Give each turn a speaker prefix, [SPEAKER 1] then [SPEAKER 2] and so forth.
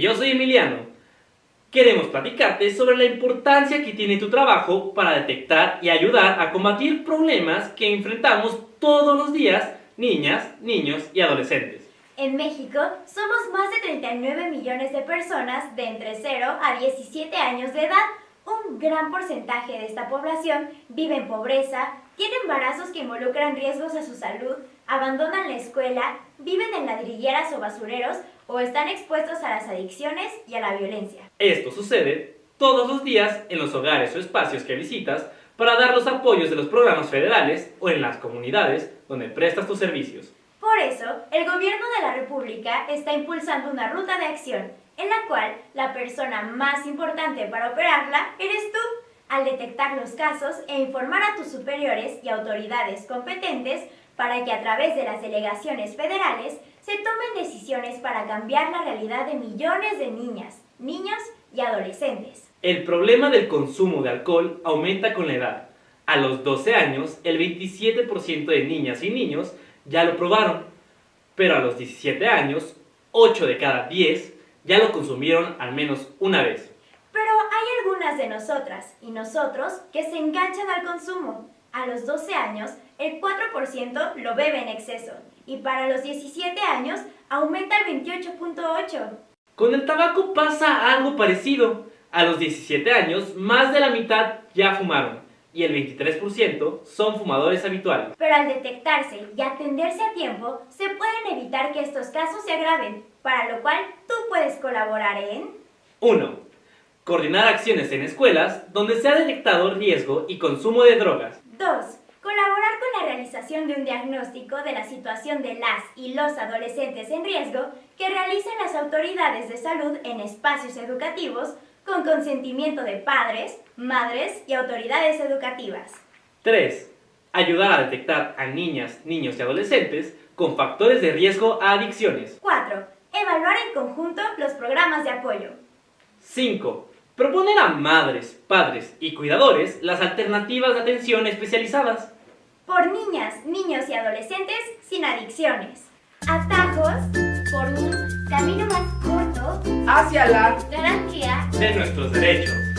[SPEAKER 1] yo soy Emiliano. Queremos platicarte sobre la importancia que tiene tu trabajo para detectar y ayudar a combatir problemas que enfrentamos todos los días niñas, niños y adolescentes.
[SPEAKER 2] En México somos más de 39 millones de personas de entre 0 a 17 años de edad. Un gran porcentaje de esta población vive en pobreza, tiene embarazos que involucran riesgos a su salud, abandonan la escuela, viven en ladrilleras o basureros o están expuestos a las adicciones y a la violencia.
[SPEAKER 1] Esto sucede todos los días en los hogares o espacios que visitas para dar los apoyos de los programas federales o en las comunidades donde prestas tus servicios.
[SPEAKER 2] Por eso, el gobierno de la República está impulsando una ruta de acción en la cual la persona más importante para operarla eres tú, al detectar los casos e informar a tus superiores y autoridades competentes para que a través de las delegaciones federales se tomen decisiones para cambiar la realidad de millones de niñas, niños y adolescentes.
[SPEAKER 1] El problema del consumo de alcohol aumenta con la edad. A los 12 años, el 27% de niñas y niños ya lo probaron, pero a los 17 años, 8 de cada 10 ya lo consumieron al menos una vez.
[SPEAKER 2] Pero hay algunas de nosotras y nosotros que se enganchan al consumo. A los 12 años, el 4% lo bebe en exceso y para los 17 años aumenta el 28.8%.
[SPEAKER 1] Con el tabaco pasa algo parecido. A los 17 años, más de la mitad ya fumaron y el 23% son fumadores habituales.
[SPEAKER 2] Pero al detectarse y atenderse a tiempo, se pueden evitar que estos casos se agraven, para lo cual tú puedes colaborar en...
[SPEAKER 1] 1. Coordinar acciones en escuelas donde se ha detectado riesgo y consumo de drogas.
[SPEAKER 2] 2. Colaborar con la realización de un diagnóstico de la situación de las y los adolescentes en riesgo que realizan las autoridades de salud en espacios educativos con consentimiento de padres, madres y autoridades educativas.
[SPEAKER 1] 3. Ayudar a detectar a niñas, niños y adolescentes con factores de riesgo a adicciones.
[SPEAKER 2] 4. Evaluar en conjunto los programas de apoyo.
[SPEAKER 1] 5. Proponer a madres, padres y cuidadores las alternativas de atención especializadas.
[SPEAKER 2] Por niñas, niños y adolescentes sin adicciones. Atajos por un camino más corto
[SPEAKER 3] hacia la
[SPEAKER 1] de nuestros derechos.